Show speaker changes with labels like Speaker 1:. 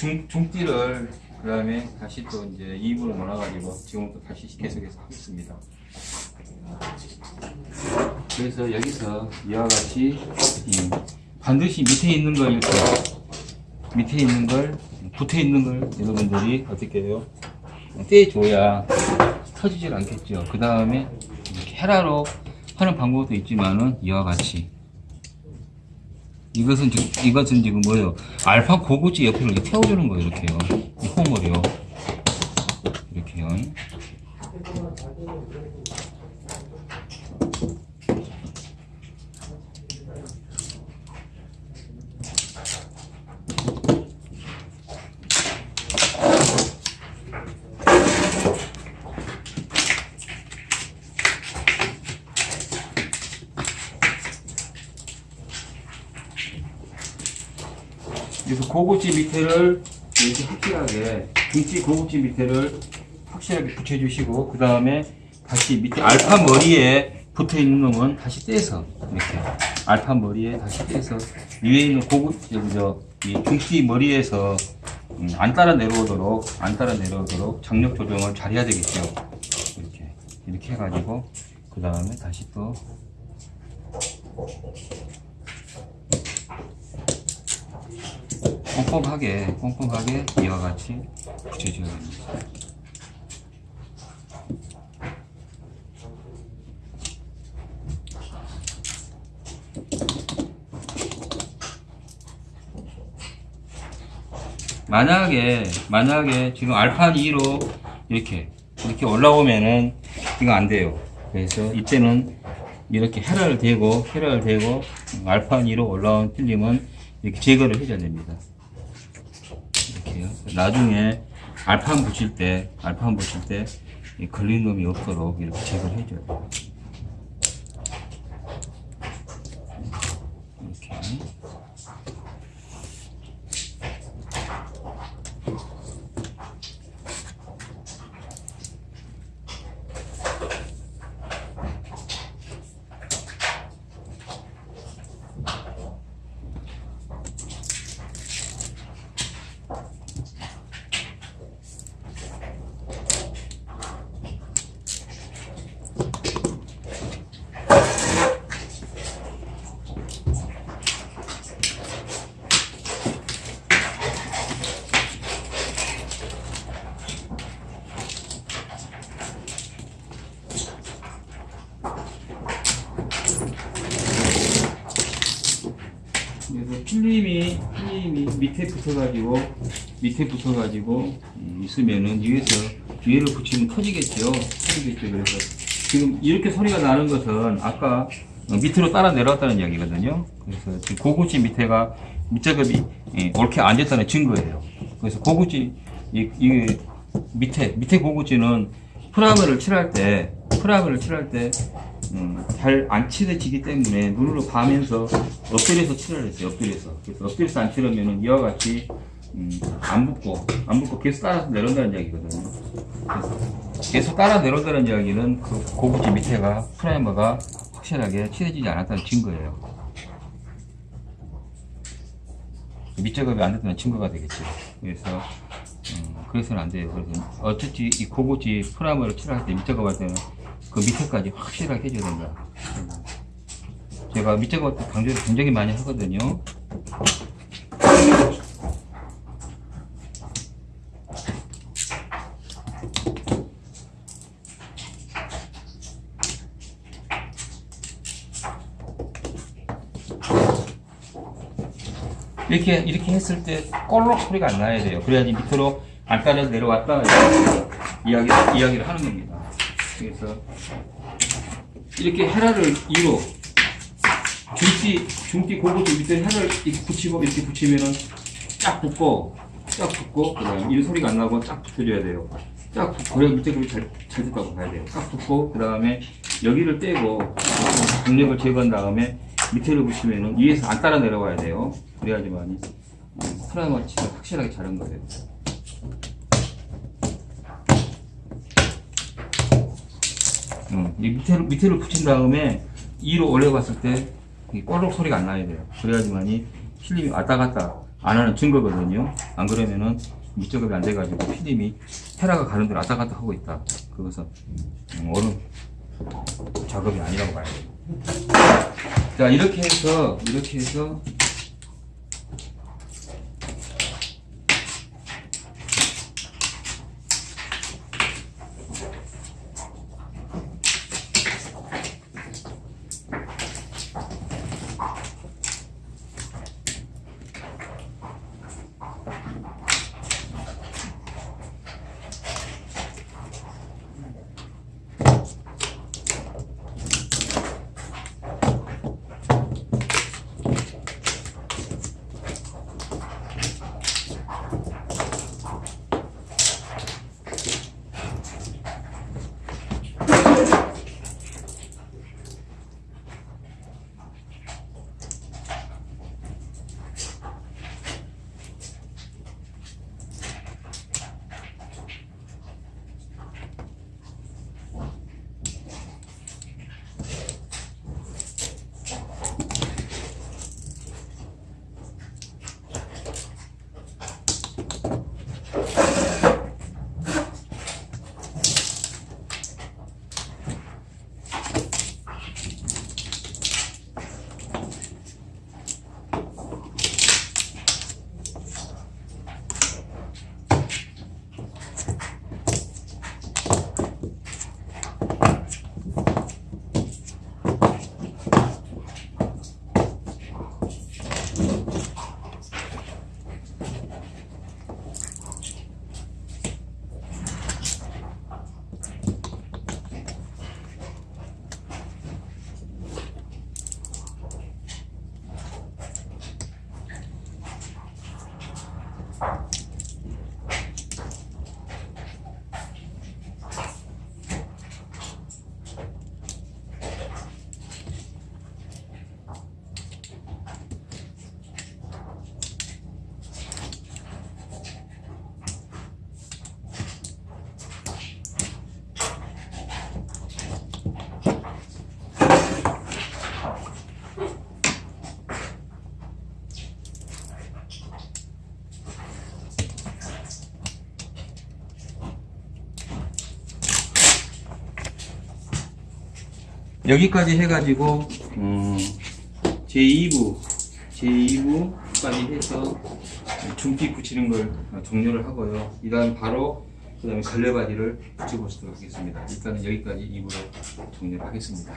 Speaker 1: 중, 중띠를 그 다음에 다시 또 이제 2분을 몰아가지고 지금 또 다시 계속해서 하겠습니다. 그래서 여기서 이와 같이 음, 반드시 밑에 있는 걸 이렇게 밑에 있는 걸 붙어 있는 걸 여러분들이 어떻게 해요? 떼줘야 터지질 않겠죠. 그 다음에 이렇게 헤라로 하는 방법도 있지만은 이와 같이 이것은 지금 이것은 지금 뭐예요? 알파 고구지 이렇게 태워주는 거예요. 이렇게요. 이 홈을요. 그래서 고구지 밑에를 이렇게 확실하게 중지 고구지 밑에를 확실하게 붙여주시고 그 다음에 다시 밑에 알파 머리에 붙어 있는 놈은 다시 떼서 이렇게 알파 머리에 다시 떼서 위에 있는 고구 여기 저이 중지 머리에서 음, 안 따라 내려오도록 안 따라 내려오도록 장력 조정을 잘 해야 되겠죠. 이렇게 이렇게 해가지고 그 다음에 다시 또 꼼꼼하게 꼼꼼하게 이와 같이 붙여줘야 됩니다. 만약에 만약에 지금 알파 2로 이렇게 이렇게 올라오면은 이거 안 돼요. 그래서 이때는 이렇게 헤라를 대고 헤라를 대고 알파 2로 올라온 필름은 이렇게 제거를 해줘야 됩니다. 이렇게요. 나중에 알판 붙일 때 알판 붙일 때이 걸린 놈이 없도록 이렇게 돼요. 이렇게. 필름이 필름이 밑에 붙어가지고 밑에 붙어가지고 음, 있으면은 위에서 위에를 붙이면 터지겠죠. 터지겠죠. 그래서 지금 이렇게 소리가 나는 것은 아까 어, 밑으로 따라 내려왔다는 이야기거든요. 그래서 지금 고구지 밑에가 밑작업이 예, 옳게 앉았다는 증거예요. 그래서 고구지 이, 이 밑에 밑에 고구지는 프라그를 칠할 때 프라그를 칠할 때 음, 잘안 칠해지기 때문에 눈으로 봐면서 엎드려서 칠을 했어요. 엎드려서. 그래서 엎드려서 안 칠하면은 이와 같이 음, 안 붙고 안 붙고 계속 따라서 내려온다는 이야기거든요. 계속 따라 내려온다는 이야기는 그 고구지 밑에가 프라이머가 확실하게 칠해지지 않았다는 증거예요. 밑작업이 안 됐다는 증거가 되겠죠. 그래서 음, 그래서는 안 돼요. 그래서 어쨌든 이 고구지 프라이머를 칠할 때 밑작업할 때는 그 밑에까지 확실하게 해줘야 된다. 제가 밑작업 때 강조를 굉장히 많이 하거든요. 이렇게 이렇게 했을 때 꼴록 소리가 안 나야 돼요. 그래야지 밑으로 안 따라서 내려왔다 이야기 이야기를 하는 겁니다. 그래서 이렇게 헤라를 2로 중띠 중띠 고구지 밑에 헤라를 이렇게 붙이고 이렇게 붙이면은 쫙 붙고 쫙 붙고 그다음 이 소리가 안 나고 쫙 붙여줘야 돼요. 쫙 붙고 밑에 급이 잘, 잘 됐다고 봐야 돼요. 쫙 붙고 그 다음에 여기를 떼고 중력을 제거한 다음에 밑에를 붙이면은 위에서 안 따라 내려와야 돼요. 그래야지만 프라이머칠이 확실하게 잘된 거예요. 음, 이 밑에를, 밑에를 붙인 다음에 2로 올려봤을 때 이 꼬르륵 소리가 안 나야 돼요. 그래야지만이 필름이 왔다 갔다 안 하는 증거거든요. 안 그러면은 밑작업이 안 돼가지고 필름이 헤라가 가는 대로 왔다 갔다 하고 있다. 그것은 음, 옳은 작업이 아니라고 봐야 돼요. 자 이렇게 해서 이렇게 해서 여기까지 해가지고 음, 제2부 제2부까지 해서 중기 붙이는 걸 종료를 하고요. 이 다음 바로 그 다음에 걸레바디를 붙여보도록 하겠습니다. 일단은 여기까지 2부로 종료를 하겠습니다.